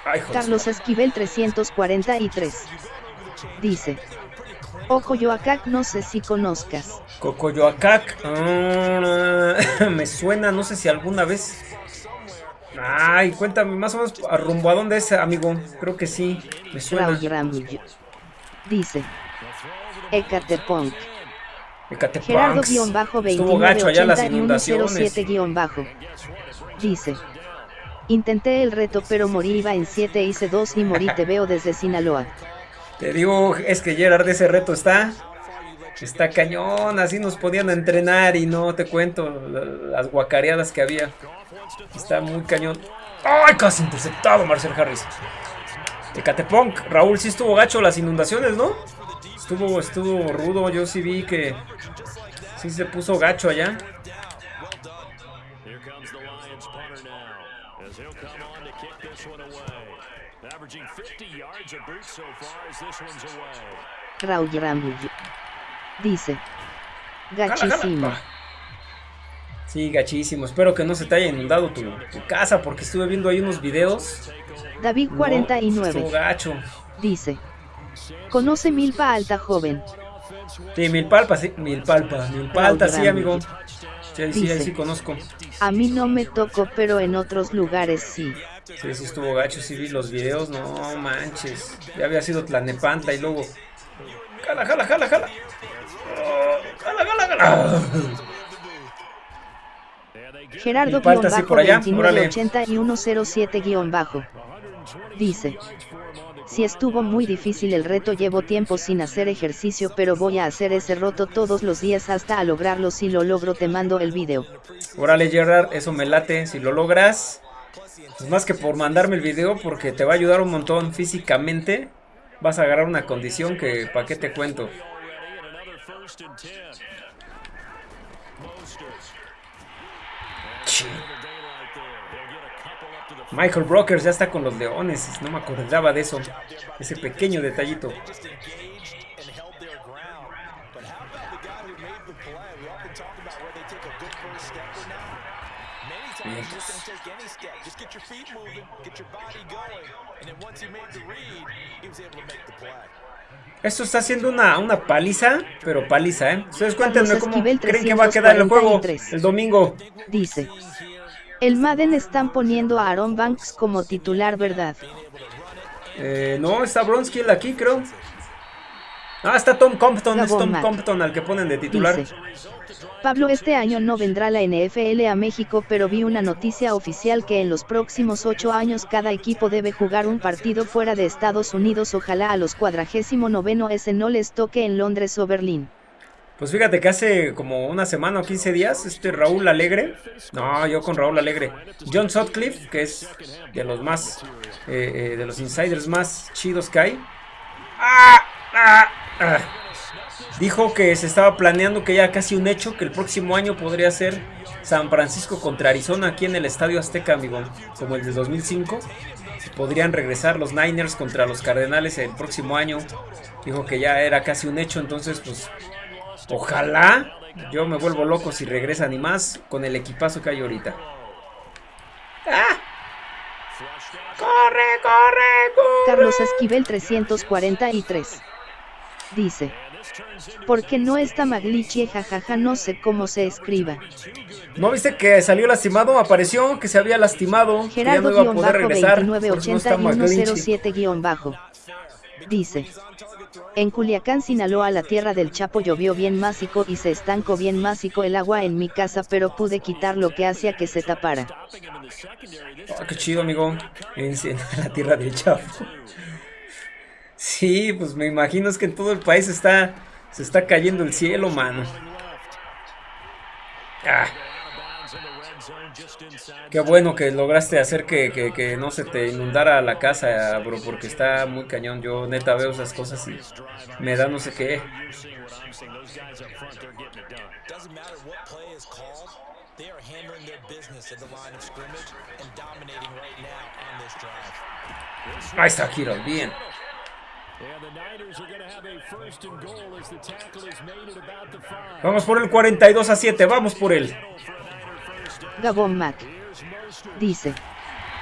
Ay. Carlos Esquivel 343. Dice. Ojo Yoacac no sé si conozcas. Cocoyoacac. ah, me suena, no sé si alguna vez. Ay, cuéntame más o menos a rumbo a dónde es, amigo. Creo que sí, me suena. Dice. Ecatepunk. Ecatepanx. Gerardo-2980 Estuvo gacho allá las y inundaciones. 107-bajo. Dice. Intenté el reto pero morí iba en 7 hice 2 y morí te veo desde Sinaloa. Te digo, es que Gerard ese reto está. Está cañón, así nos podían entrenar y no te cuento la- las guacareadas que había. Está muy cañón. ¡Ay, casi interceptado Marcel Harris! Ecatepunk, Raúl, sí estuvo gacho las inundaciones, ¿no? Estuvo, estuvo rudo, yo sí vi que sí se puso gacho allá. Here comes the Lions punter now, as he'll come on to kick this one away. Averaging 50 yards a boot so far as this one's away. Raúl Ramullo. Dice. Gachísimo. Sí, gachísimo. Espero que no se te haya inundado tu, tu casa porque estuve viendo ahí unos videos. David No, 49. Estuvo gacho. Dice. Conoce Milpa Alta Joven. Sí, Milpalpa, sí. Milpalpa, Milpalta, sí, amigo. Sí, sí, ahí Dice. sí conozco. A mí no me tocó pero en otros lugares sí. Sí, sí estuvo gacho, sí vi los videos, no manches. Ya había sido Tlanepantla y luego. Jala, jala, jala, jala. Oh, jala, jala, jala. Gerardo Alta, sí, por allá, 2980 y 107 bajo. Dice. Si estuvo muy difícil el reto llevo tiempo sin hacer ejercicio pero voy a hacer ese roto todos los días hasta a lograrlo si lo logro te mando el video. Órale, Gerard, eso me late. Si lo logras, pues más que por mandarme el video, porque te va a ayudar un montón físicamente. Vas a agarrar una condición que, ¿para qué te cuento? Michael Brokers ya está con los Leones. No me acordaba de eso. Ese pequeño detallito. Esto está siendo una, una paliza, pero paliza, ¿eh? Ustedes cuéntenme cómo creen que va a quedar el juego 343. el domingo. Dice. El Madden están poniendo a Aaron Banks como titular, ¿verdad? Eh, no, está Bronskill aquí, creo. Ah, está Tom Compton, es Tom Mac. Compton al que ponen de titular. Dice. Pablo este año no vendrá la NFL a México pero vi una noticia oficial que en los próximos ocho años cada equipo debe jugar un partido fuera de Estados Unidos ojalá a los cuadragésimo noveno ese no les toque en Londres o Berlín. Pues fíjate que hace como una semana o 15 días, este Raúl Alegre, no, yo con Raúl Alegre, John Sutcliffe, que es de los más, eh, eh, de los insiders más chidos que hay, ¡Ah! ¡Ah! ¡Ah! dijo que se estaba planeando que ya casi un hecho, que el próximo año podría ser San Francisco contra Arizona aquí en el Estadio Azteca, amigo, como el de 2005. Podrían regresar los Niners contra los Cardenales el próximo año. Dijo que ya era casi un hecho, entonces pues Ojalá yo me vuelvo loco si regresan y más con el equipazo que hay ahorita. ¡Ah! ¡Corre, corre, corre! Carlos Esquivel 343. Dice. Porque no está Maglichi jajaja no sé cómo se escriba. ¿No viste que salió lastimado? Apareció que se había lastimado. que ya no iba a poder regresar. por eso no está 2980 y McGlinchey. 107 guion bajo. Dice. En Culiacán, Sinaloa, la tierra del Chapo llovió bien másico y se estancó bien másico el agua en mi casa, pero pude quitar lo que hacía que se tapara. Ah, qué chido, amigo. En, en la tierra del Chapo. Sí, pues me imagino es que en todo el país está, se está cayendo el cielo, mano. Ah, qué bueno que lograste hacer que, que- que no se te inundara la casa, bro, porque está muy cañón. Yo neta veo esas cosas y me da no sé qué. Ahí está Kiro, bien. Vamos por el 42 a 7, vamos por él. Gabón Mac. Dice.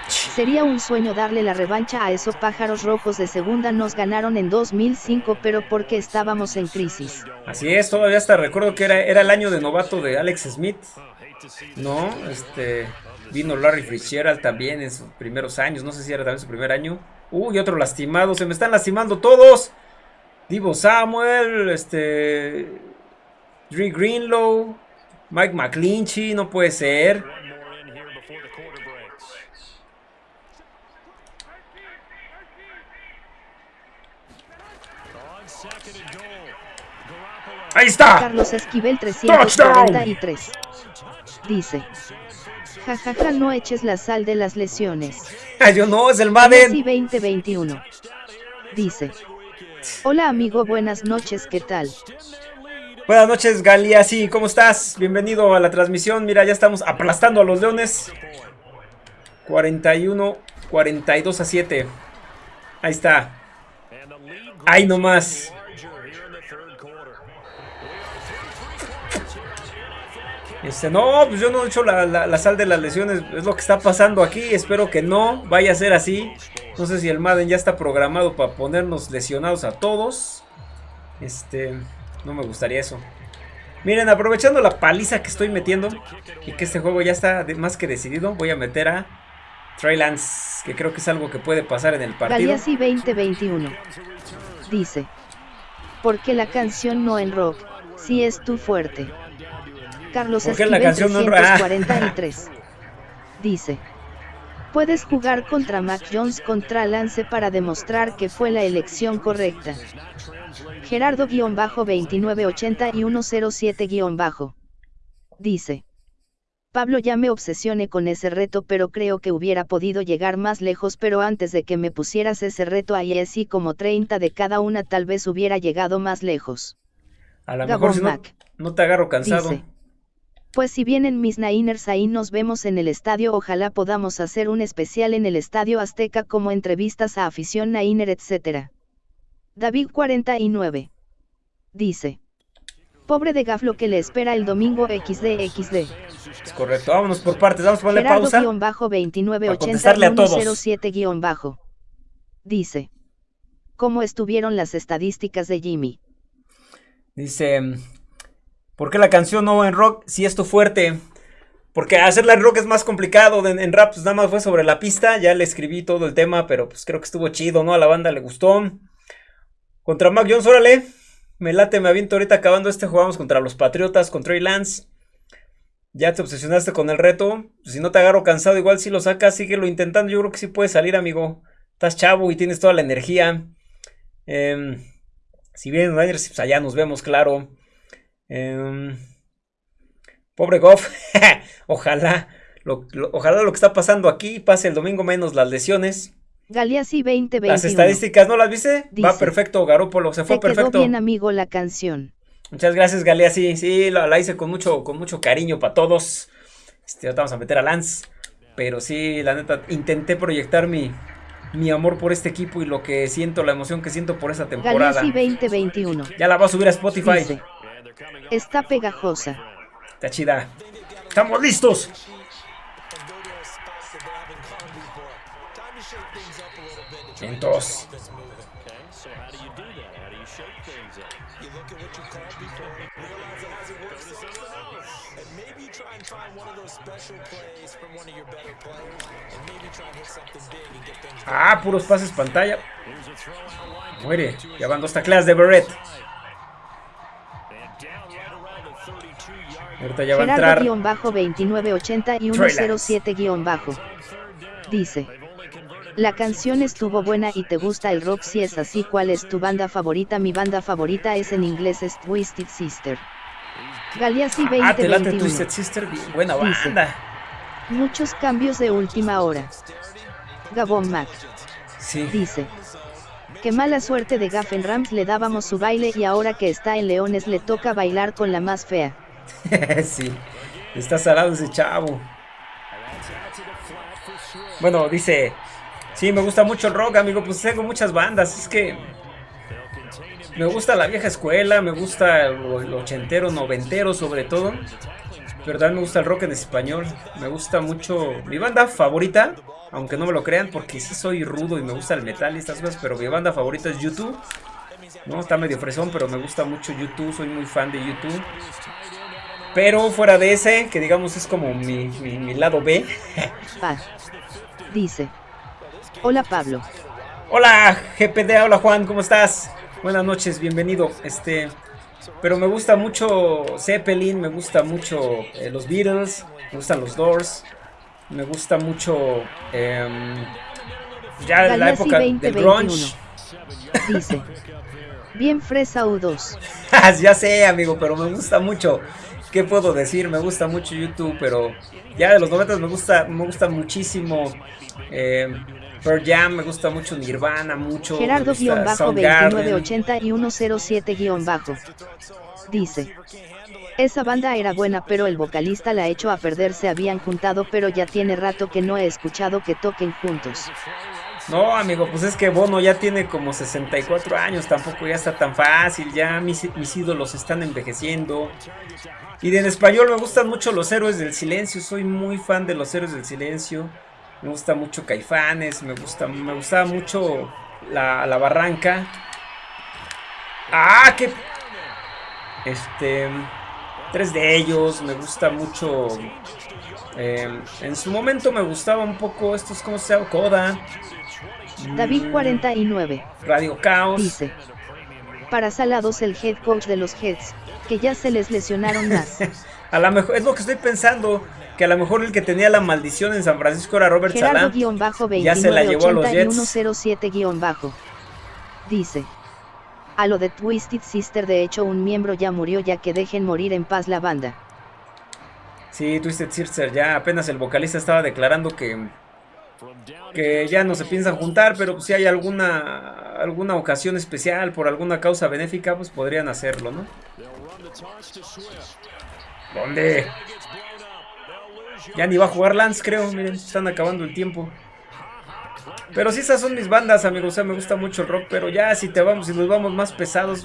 Sería un sueño darle la revancha a esos pájaros rojos de segunda nos ganaron en 2005 pero porque estábamos en crisis. Así es, todavía hasta recuerdo que era, era el año de novato de Alex Smith. No, este vino Larry Fitzgerald también en sus primeros años, no sé si era también su primer año. Uy, otro lastimado, se me están lastimando todos. Divo Samuel, este Dre Greenlow, Mike McClinchy, no puede ser. Ahí está. Carlos Esquivel 343. Dice. Jajaja no eches la sal de las lesiones. Yo no, es el Messi Madden. 2021. Dice. Hola amigo, buenas noches, ¿qué tal? Buenas noches, Galia. Sí, ¿cómo estás? Bienvenido a la transmisión. Mira, ya estamos aplastando a los Leones. 41, 42 a 7. Ahí está. Ahí nomás. Este, no, pues yo no he hecho la, la- la sal de las lesiones. Es lo que está pasando aquí. Espero que no vaya a ser así. No sé si el Madden ya está programado para ponernos lesionados a todos. Este, no me gustaría eso. Miren, aprovechando la paliza que estoy metiendo y que este juego ya está de- más que decidido, voy a meter a Trey Lance, que creo que es algo que puede pasar en el partido. Galeazzi 2021. Dice. Porque la canción no en rock, si es tu fuerte. Carlos ¿Por qué la Esquivel canción no en rock? 343. Dice. Puedes jugar contra Mac Jones contra Lance para demostrar que fue la elección correcta. Gerardo-2980 y 107- Dice. Pablo ya me obsesioné con ese reto pero creo que hubiera podido llegar más lejos pero antes de que me pusieras ese reto ahí así como 30 de cada una tal vez hubiera llegado más lejos. A lo mejor si no, te agarro cansado. Dice. Pues si vienen mis Niners ahí nos vemos en el estadio ojalá podamos hacer un especial en el estadio Azteca como entrevistas a afición Niner etc. David 49. Dice. Pobre de Gaf lo que le espera el domingo XD XD. Es correcto. Vámonos por partes. Vamos a ponerle pausa. Para contestarle a todos. Gerardo-2980-107- Dice. ¿Cómo estuvieron las estadísticas de Jimmy? Dice, ¿por qué la canción no en rock si es tu fuerte? Porque hacerla en rock es más complicado, en, rap pues nada más fue sobre la pista, ya le escribí todo el tema, pero pues creo que estuvo chido, ¿no? A la banda le gustó. Contra Mac Jones, órale, me late, me aviento ahorita acabando este, jugamos contra los Patriotas, contra Trey Lance. Ya te obsesionaste con el reto, si no te agarro cansado, igual si lo sacas, síguelo intentando, yo creo que sí puede salir, amigo. Estás chavo y tienes toda la energía. Eh, si Niners, pues allá nos vemos, claro. Eh, pobre Goff. ojalá, lo, lo, ojalá lo que está pasando aquí pase el domingo menos las lesiones. Galeazzi 2021. Las estadísticas, ¿no las viste? Dice, Va perfecto, Garópolo, se fue te perfecto. Quedó bien, amigo, la canción. Muchas gracias, Galea. Sí, la, la, hice con mucho, con mucho cariño para todos. Este, vamos a meter a Lance. Pero sí, la neta, intenté proyectar mi, mi amor por este equipo y lo que siento, la emoción que siento por esta temporada. Galeazzi 2021. Ya la va a subir a Spotify. Dice, está pegajosa. Está chida. ¡Estamos listos! Entonces. Ah, puros pases pantalla. Muere. Ya van dos tacleas de Barrett. Ahorita ya va a entrar. Gerardo 2980 y 107 bajo. Dice. La canción estuvo buena y te gusta el rock si es así ¿cuál es tu banda favorita? Mi banda favorita es en inglés es Twisted Sister. Galeazzi 2021. Ah, te late Twisted Sister, buena banda. Dice, Muchos cambios de última hora. Gabón Mac. Sí. Dice. Qué mala suerte de Gaffen Rams le dábamos su baile y ahora que está en Leones le toca bailar con la más fea. sí. Está salado ese chavo. Bueno, dice, sí, me gusta mucho el rock, amigo, pues tengo muchas bandas, es que me gusta la vieja escuela, me gusta el ochentero, noventero sobre todo, pero también me gusta el rock en español, me gusta mucho, mi banda favorita, aunque no me lo crean, porque sí soy rudo y me gusta el metal y estas cosas, pero mi banda favorita es YouTube, no, está medio fresón, pero me gusta mucho YouTube, soy muy fan de YouTube. Pero fuera de ese, que digamos es como mi, mi, mi lado B. Dice. Hola Pablo. Hola GPD, hola Juan, ¿cómo estás? Buenas noches, bienvenido. Este, pero me gusta mucho Zeppelin, me gusta mucho eh, los Beatles, me gustan los Doors, me gusta mucho eh, ya Galeazzi la época 20, del grunge. Dice. Bien fresa U2. ya sé, amigo, pero me gusta mucho. ¿Qué puedo decir? Me gusta mucho YouTube, pero ya de los 90 me gusta, me gusta muchísimo eh, Pearl Jam, me gusta mucho Nirvana, mucho Gerardo-2980 y 107- Dice. Esa banda era buena pero el vocalista la echó a perder se habían juntado pero ya tiene rato que no he escuchado que toquen juntos. No, amigo, pues es que Bono ya tiene como 64 años, tampoco ya está tan fácil, ya mis, mis ídolos están envejeciendo. Y en español me gustan mucho los héroes del silencio, soy muy fan de los héroes del silencio. Me gusta mucho Caifanes, me gusta, me gustaba mucho la, la Barranca. ¡Ah! ¡Qué! Este. Tres de ellos, me gusta mucho. Eh, en su momento me gustaba un poco estos, ¿cómo se llama? Coda. David 49. Radio Caos. Dice. Para Salados el head coach de los Heads, que ya se les lesionaron más. a lo mejor, es lo que estoy pensando, que a lo mejor el que tenía la maldición en San Francisco era Robert Salah. Ya se la llevó a los Jets. 107-bajo. Dice. A lo de Twisted Sister de hecho un miembro ya murió ya que dejen morir en paz la banda. Sí, Twisted Sister ya apenas el vocalista estaba declarando que que ya no se piensan juntar, pero si hay alguna alguna ocasión especial por alguna causa benéfica, pues podrían hacerlo, ¿no? ¿Dónde? Ya ni va a jugar Lance, creo, miren, están acabando el tiempo. Pero sí, esas son mis bandas, amigos. O sea, me gusta mucho el rock. Pero ya, si te vamos, si nos vamos más pesados,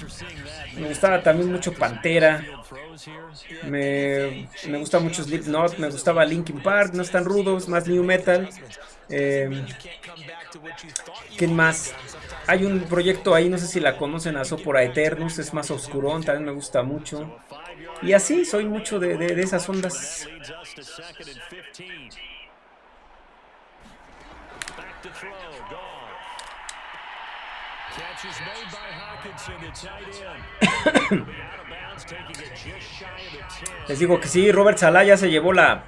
me gustaba también mucho Pantera. Me, me gusta mucho Slipknot. Me gustaba Linkin Park. No están rudos, más new metal. Eh, ¿Quién más? Hay un proyecto ahí, no sé si la conocen, a Sopora Eternus. Es más oscurón, también me gusta mucho. Y así, soy mucho de, de, de esas ondas. Back to throw, gone. Catch is made by Hawkinson, the tight end. Be out of bounds, taking it just shy of the 10. Les digo que sí, Robert Salah ya se llevó la,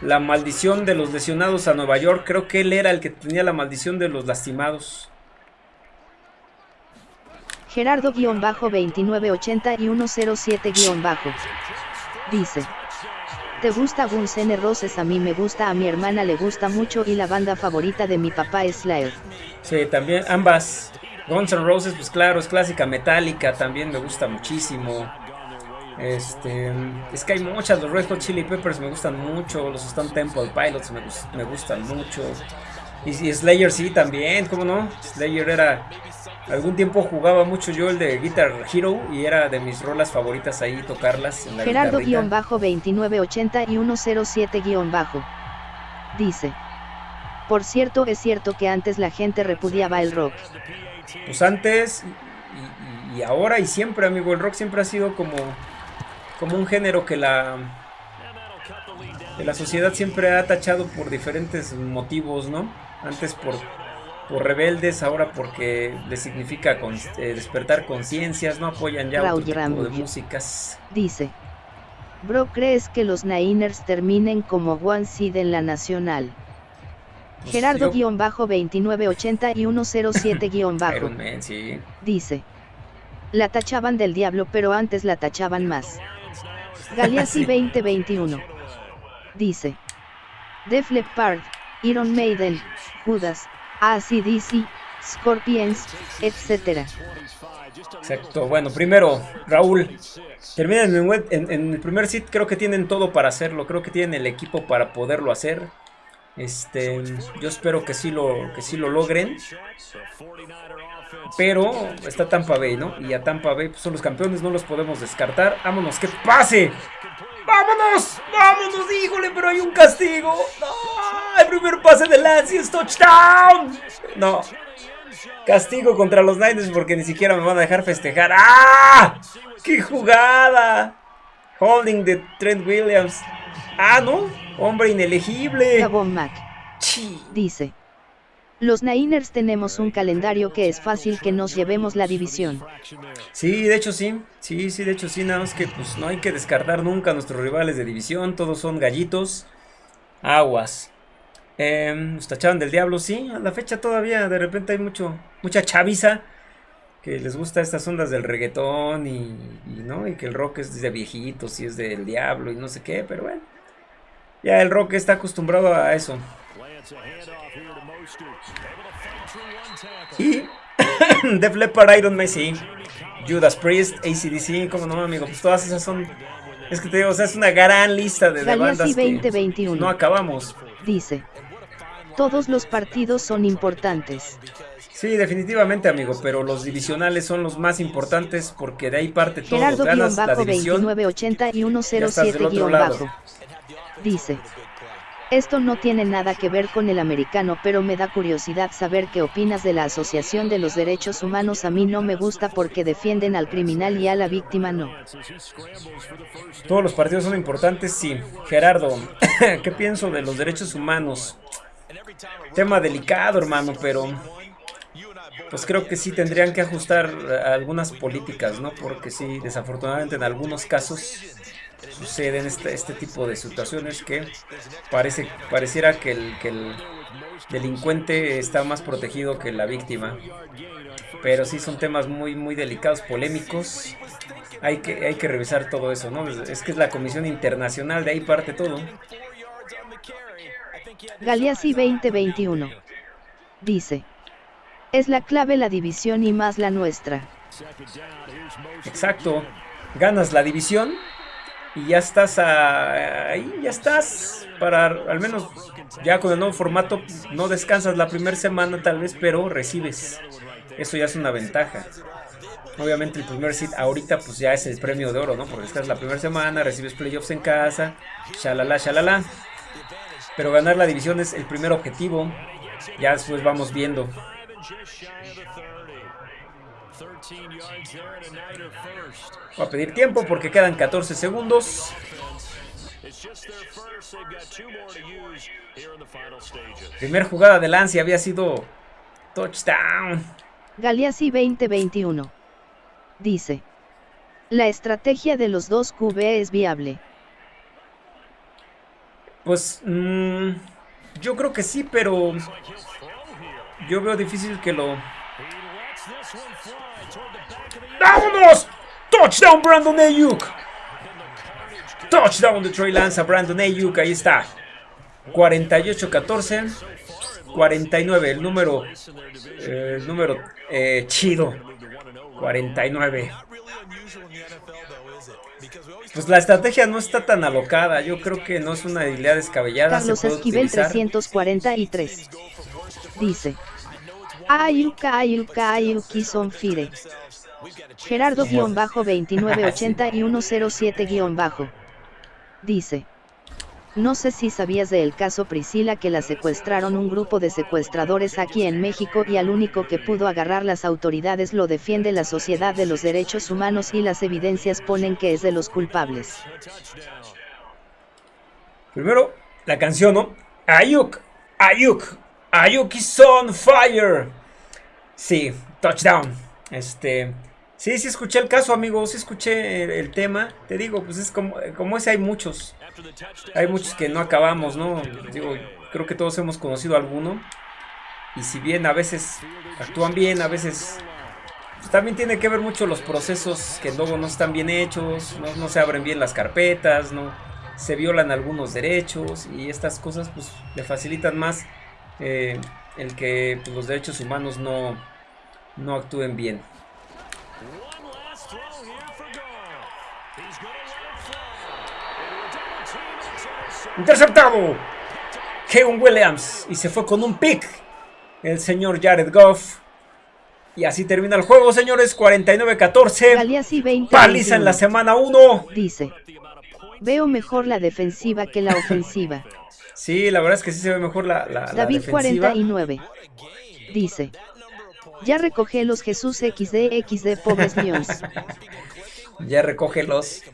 la maldición de los lesionados a Nueva York. Creo que él era el que tenía la maldición de los lastimados. Gerardo-2980 y 107- dice. ¿Te gusta Guns N' Roses? A mí me gusta, a mi hermana le gusta mucho y la banda favorita de mi papá es Slayer. Sí, también ambas. Guns N' Roses, pues claro, es clásica metálica, también me gusta muchísimo. Este, es que hay muchas, los Red Hot Chili Peppers me gustan mucho, los Stone Temple Pilots me, me gustan mucho. Y, y Slayer sí también, ¿cómo no? Slayer era, algún tiempo jugaba mucho yo el de Guitar Hero y era de mis rolas favoritas ahí tocarlas en la guitarrita. Gerardo-2980 y 107- dice. Por cierto, es cierto que antes la gente repudiaba el rock. Pues antes y, y- y ahora y siempre, amigo, el rock siempre ha sido como, como un género que la, que la sociedad siempre ha tachado por diferentes motivos, ¿no? Antes por, por rebeldes, ahora porque les significa con- eh, despertar conciencias, no apoyan ya Raúl otro tipo de músicas. Dice. Bro, ¿crees que los Niners terminen como One Seed en la Nacional? Pues yo- Gerardo-2980 y 107- Iron Man, sí. dice. La tachaban del diablo pero antes la tachaban más. Galeazzi 2021. Dice. Def Leppard, Iron Maiden, Judas, AC/DC, Scorpions, etc. Exacto. Bueno, primero, Raúl. Terminan en, el primer sit. Creo que tienen todo para hacerlo. Creo que tienen el equipo para poderlo hacer. Este, yo espero que sí lo, que sí lo logren. Pero está Tampa Bay, ¿no? Y a Tampa Bay pues, son los campeones, no los podemos descartar. Vámonos, que pase. ¡Vámonos! ¡Vámonos! ¡Híjole! Pero hay un castigo. ¡No! El primer pase de Lance y es touchdown. No. Castigo contra los Niners porque ni siquiera me van a dejar festejar. ¡Ah! ¡Qué jugada! Holding de Trent Williams. Ah, ¿no? Hombre inelegible. Mac. Dice. Los Niners tenemos un calendario que es fácil que nos llevemos la división. Sí, de hecho sí. Sí, sí, de hecho sí. Nada más que pues no hay que descartar nunca a nuestros rivales de división. Todos son gallitos. Aguas. Eh, nos tachaban del diablo, sí. A la fecha todavía de repente hay mucho, mucha chaviza que les gusta estas ondas del reggaetón y, y, no y que el rock es de viejitos y es del diablo y no sé qué, pero bueno. Ya el rock está acostumbrado a eso. Y Def Leppard, Iron sí. Judas Priest, ACDC, como no, amigo, pues todas esas son. Es que te digo, o sea, es una gran lista de, de bandas que 2021. no acabamos. Dice. Todos los partidos son importantes. Sí, definitivamente, amigo, pero los divisionales son los más importantes porque de ahí parte todo. Ganas la división. Gerardo-2980 y ya estás del otro lado. 107- Dice. Esto no tiene nada que ver con el americano, pero me da curiosidad saber qué opinas de la Asociación de los Derechos Humanos. A mí no me gusta porque defienden al criminal y a la víctima no. Todos los partidos son importantes, sí. Gerardo, ¿qué pienso de los derechos humanos? Tema delicado, hermano, pero pues creo que sí tendrían que ajustar algunas políticas, ¿no? Porque sí, desafortunadamente en algunos casos suceden este, este tipo de situaciones que parece pareciera que el, que el delincuente está más protegido que la víctima. Pero sí son temas muy muy delicados, polémicos. Hay que, hay que revisar todo eso, ¿no? Es que es la Comisión Internacional, de ahí parte todo. Galeazzi 2021. Dice. Es la clave la división y más la nuestra. Exacto. Ganas la división y ya estás a- ahí, ya estás para al menos ya con el nuevo formato no descansas la primera semana tal vez, pero recibes. Eso ya es una ventaja. Obviamente el primer seed ahorita pues ya es el premio de oro, ¿no? Porque estás la primera semana, recibes playoffs en casa, shalala, shalala. Pero ganar la división es el primer objetivo. Ya después vamos viendo. Five and just shy of the 30. 13 yards there and a Niner first. Voy a pedir tiempo porque quedan 14 segundos. Primer jugada de Lance había sido touchdown. Galeazzi 2021. Dice. La estrategia de los dos QB es viable. Pues mm, yo creo que sí, pero yo veo difícil que lo... ¡Vámonos! Touchdown Brandon Ayuk. Touchdown de Trey Lance a Brandon Ayuk, ahí está. 48-14. 49, el número, eh, el número eh, chido. 49. Not really unusual in the NFL, though, is it? Because we always Pues la estrategia no está tan alocada. Yo creo que no es una idea descabellada. Carlos se puede Esquivel utilizar. 343. Dice. Ayuk Ayuk Ayuk son fire. Gerardo-2980 y 107- Dice. No sé si sabías del caso Priscila que la secuestraron un grupo de secuestradores aquí en México y al único que pudo agarrar las autoridades lo defiende la Sociedad de los Derechos Humanos y las evidencias ponen que es de los culpables. Primero, la canción, ¿no? Ayuk, Ayuk, Ayuk is on fire. Sí, touchdown. Este, sí, sí escuché el caso, amigo, sí escuché el, tema. Te digo, pues es como, como ese hay muchos. Hay muchos que no acabamos, ¿no? Digo, creo que todos hemos conocido alguno. Y si bien a veces actúan bien, a veces pues, también tiene que ver mucho los procesos que luego no están bien hechos, no, no se abren bien las carpetas, no se violan algunos derechos y estas cosas pues le facilitan más eh, el que pues, los derechos humanos no, no actúen bien. Interceptado. Kevin Williams. Y se fue con un pick. El señor Jared Goff. Y así termina el juego, señores. 49-14. Galeazzi 20. Paliza en la semana 1. Dice. Veo mejor la defensiva que la ofensiva. Sí, la verdad es que sí se ve mejor la, la, la David defensiva. 49. Dice. Ya recoge los Jesús XD XD pobres míos. Ya recoge los.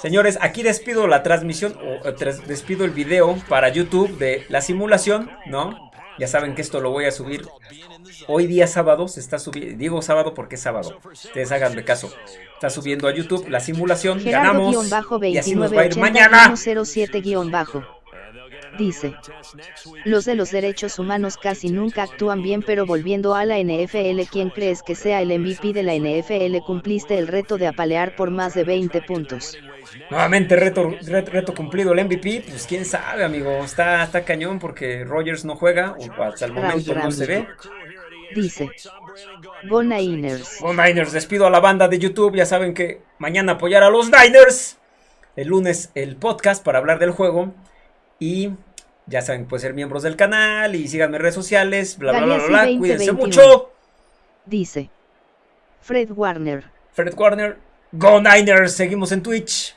Señores, aquí despido la transmisión, o eh, despido el video para YouTube de la simulación, ¿no? Ya saben que esto lo voy a subir hoy día sábado, se está subiendo, digo sábado porque es sábado, ustedes háganme caso. Está subiendo a YouTube la simulación, ganamos y así nos va a ir mañana. Gerardo-2980-107- Dice. Los de los derechos humanos casi nunca actúan bien pero volviendo a la NFL ¿quién crees que sea el MVP de la NFL? Cumpliste el reto de apalear por más de 20 puntos. Nuevamente reto, reto, reto cumplido el MVP, pues quién sabe amigo, está, está cañón porque Rogers no juega, o hasta el momento no se ve. Dice. Go Niners. Go Niners, despido a la banda de YouTube. Ya saben que mañana apoyar a los Niners. El lunes el podcast para hablar del juego. Y ya saben, pueden ser miembros del canal y síganme en redes sociales. Bla, bla, bla, bla. Cuídense 2021. mucho. Dice. Fred Warner. Fred Warner. Go Niners. Seguimos en Twitch.